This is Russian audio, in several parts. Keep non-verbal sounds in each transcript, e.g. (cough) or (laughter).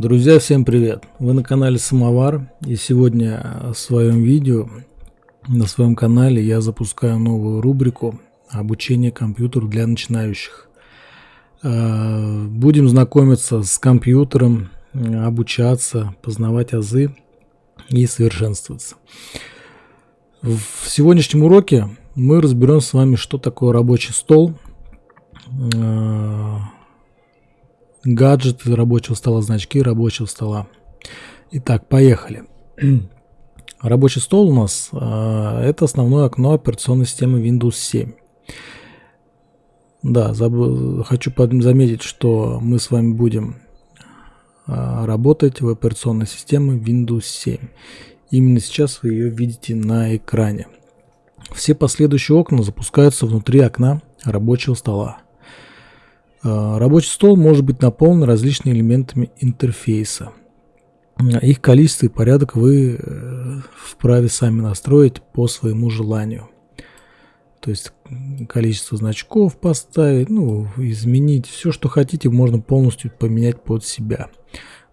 Друзья, всем привет! Вы на канале Самовар и сегодня в своем видео на своем канале я запускаю новую рубрику обучение компьютеру для начинающих. Э, будем знакомиться с компьютером, обучаться, познавать азы и совершенствоваться. В сегодняшнем уроке мы разберем с вами, что такое рабочий стол, э, гаджеты рабочего стола, значки рабочего стола. Итак, поехали. (clears throat) Рабочий стол у нас э, это основное окно операционной системы Windows 7. Да, забыл, хочу заметить, что мы с вами будем э, работать в операционной системе Windows 7. Именно сейчас вы ее видите на экране. Все последующие окна запускаются внутри окна рабочего стола. А, рабочий стол может быть наполнен различными элементами интерфейса. Их количество и порядок вы э, вправе сами настроить по своему желанию. То есть количество значков поставить, ну, изменить. Все, что хотите, можно полностью поменять под себя.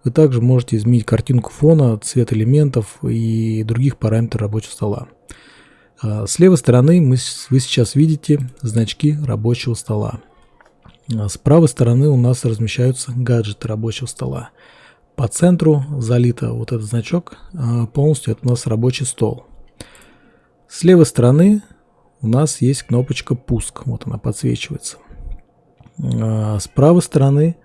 Вы также можете изменить картинку фона, цвет элементов и других параметров рабочего стола. А, с левой стороны мы, вы сейчас видите значки рабочего стола. А с правой стороны у нас размещаются гаджеты рабочего стола. По центру залито вот этот значок, а, полностью это у нас рабочий стол. С левой стороны у нас есть кнопочка пуск, вот она подсвечивается. А с правой стороны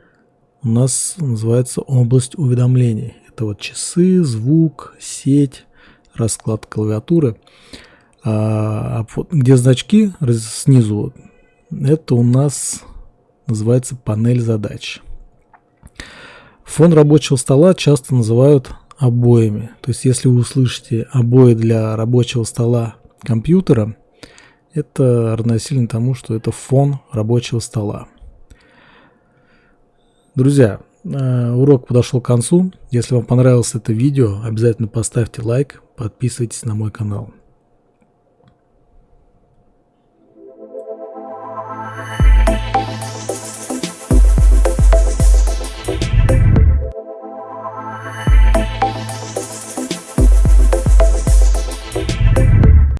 у нас называется область уведомлений. Это вот часы, звук, сеть, расклад клавиатуры. А, где значки снизу, это у нас называется панель задач. Фон рабочего стола часто называют обоями. То есть, если вы услышите обои для рабочего стола компьютера, это равносильно тому, что это фон рабочего стола. Друзья, э, урок подошел к концу. Если вам понравилось это видео, обязательно поставьте лайк, подписывайтесь на мой канал.